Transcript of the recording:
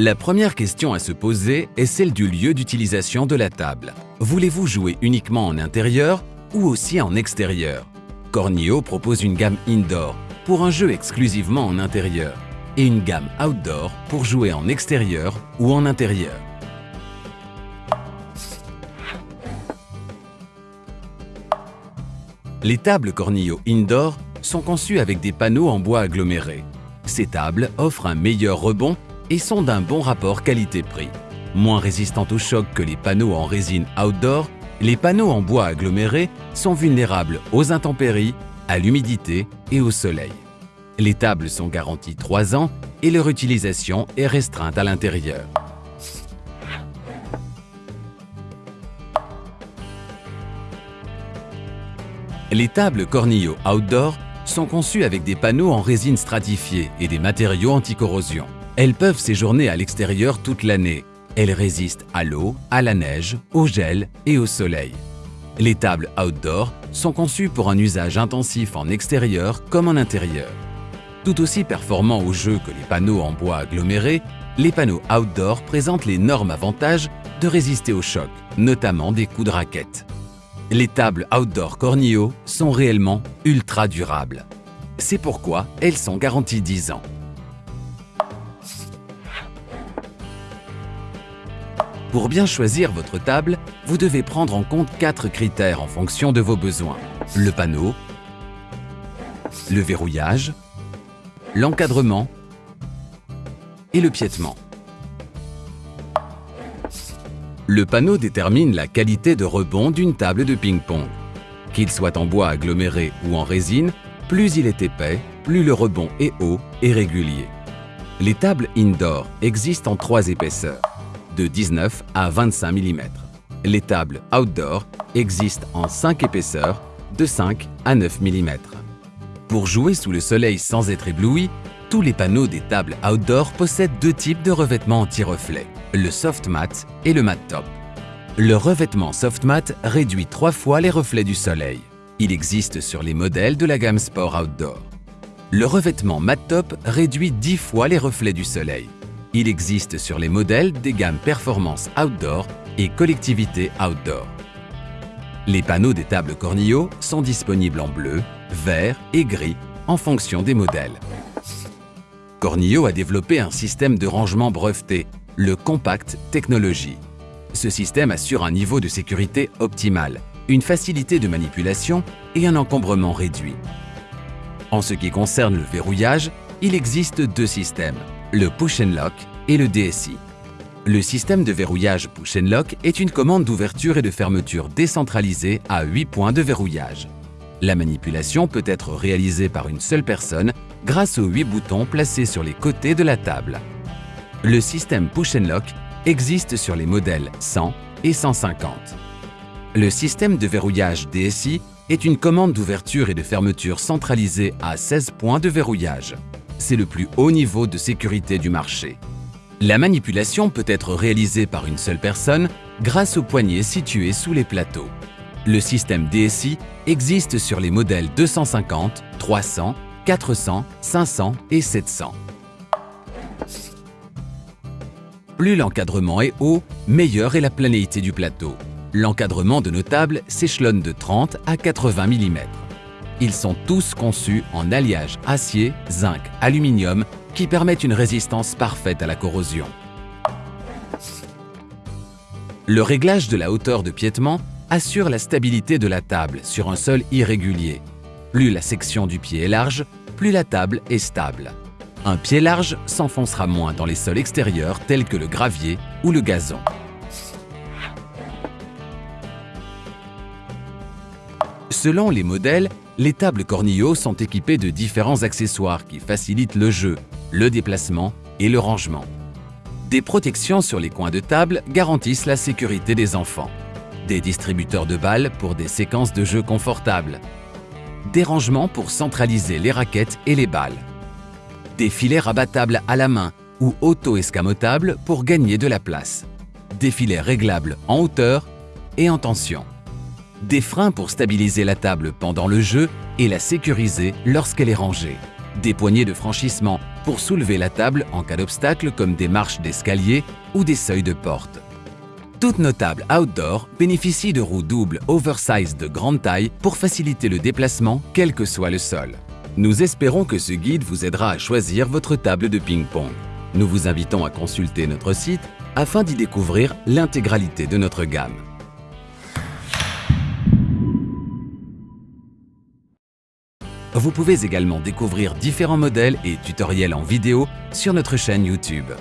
La première question à se poser est celle du lieu d'utilisation de la table. Voulez-vous jouer uniquement en intérieur ou aussi en extérieur? Cornio propose une gamme indoor pour un jeu exclusivement en intérieur et une gamme outdoor pour jouer en extérieur ou en intérieur. Les tables Cornillo Indoor sont conçues avec des panneaux en bois aggloméré. Ces tables offrent un meilleur rebond et sont d'un bon rapport qualité-prix. Moins résistantes au choc que les panneaux en résine outdoor, les panneaux en bois aggloméré sont vulnérables aux intempéries, à l'humidité et au soleil. Les tables sont garanties 3 ans et leur utilisation est restreinte à l'intérieur. Les tables Cornillo Outdoor sont conçues avec des panneaux en résine stratifiée et des matériaux anti-corrosion. Elles peuvent séjourner à l'extérieur toute l'année. Elles résistent à l'eau, à la neige, au gel et au soleil. Les tables outdoor sont conçues pour un usage intensif en extérieur comme en intérieur. Tout aussi performants au jeu que les panneaux en bois aggloméré, les panneaux outdoor présentent l'énorme avantage de résister aux chocs, notamment des coups de raquette. Les tables outdoor Cornio sont réellement ultra durables. C'est pourquoi elles sont garanties 10 ans. Pour bien choisir votre table, vous devez prendre en compte quatre critères en fonction de vos besoins. Le panneau, le verrouillage, l'encadrement et le piétement. Le panneau détermine la qualité de rebond d'une table de ping-pong. Qu'il soit en bois aggloméré ou en résine, plus il est épais, plus le rebond est haut et régulier. Les tables indoor existent en trois épaisseurs, de 19 à 25 mm. Les tables outdoor existent en 5 épaisseurs, de 5 à 9 mm. Pour jouer sous le soleil sans être ébloui, tous les panneaux des tables outdoor possèdent deux types de revêtements anti-reflet le soft mat et le mat top. Le revêtement soft mat réduit trois fois les reflets du soleil. Il existe sur les modèles de la gamme Sport Outdoor. Le revêtement mat top réduit 10 fois les reflets du soleil. Il existe sur les modèles des gammes Performance Outdoor et Collectivité Outdoor. Les panneaux des tables Cornillo sont disponibles en bleu, vert et gris en fonction des modèles. Cornillo a développé un système de rangement breveté le Compact Technology. Ce système assure un niveau de sécurité optimal, une facilité de manipulation et un encombrement réduit. En ce qui concerne le verrouillage, il existe deux systèmes, le Push and Lock et le DSI. Le système de verrouillage Push and Lock est une commande d'ouverture et de fermeture décentralisée à 8 points de verrouillage. La manipulation peut être réalisée par une seule personne grâce aux 8 boutons placés sur les côtés de la table. Le système Push and Lock existe sur les modèles 100 et 150. Le système de verrouillage DSI est une commande d'ouverture et de fermeture centralisée à 16 points de verrouillage. C'est le plus haut niveau de sécurité du marché. La manipulation peut être réalisée par une seule personne grâce aux poignées situées sous les plateaux. Le système DSI existe sur les modèles 250, 300, 400, 500 et 700. Plus l'encadrement est haut, meilleure est la planéité du plateau. L'encadrement de nos tables s'échelonne de 30 à 80 mm. Ils sont tous conçus en alliage acier, zinc, aluminium qui permettent une résistance parfaite à la corrosion. Le réglage de la hauteur de piétement assure la stabilité de la table sur un sol irrégulier. Plus la section du pied est large, plus la table est stable. Un pied large s'enfoncera moins dans les sols extérieurs tels que le gravier ou le gazon. Selon les modèles, les tables Cornillo sont équipées de différents accessoires qui facilitent le jeu, le déplacement et le rangement. Des protections sur les coins de table garantissent la sécurité des enfants. Des distributeurs de balles pour des séquences de jeu confortables. Des rangements pour centraliser les raquettes et les balles des filets rabattables à la main ou auto-escamotables pour gagner de la place, des filets réglables en hauteur et en tension, des freins pour stabiliser la table pendant le jeu et la sécuriser lorsqu'elle est rangée, des poignées de franchissement pour soulever la table en cas d'obstacle comme des marches d'escalier ou des seuils de porte. Toutes nos tables outdoor bénéficient de roues doubles oversize de grande taille pour faciliter le déplacement quel que soit le sol. Nous espérons que ce guide vous aidera à choisir votre table de ping-pong. Nous vous invitons à consulter notre site afin d'y découvrir l'intégralité de notre gamme. Vous pouvez également découvrir différents modèles et tutoriels en vidéo sur notre chaîne YouTube.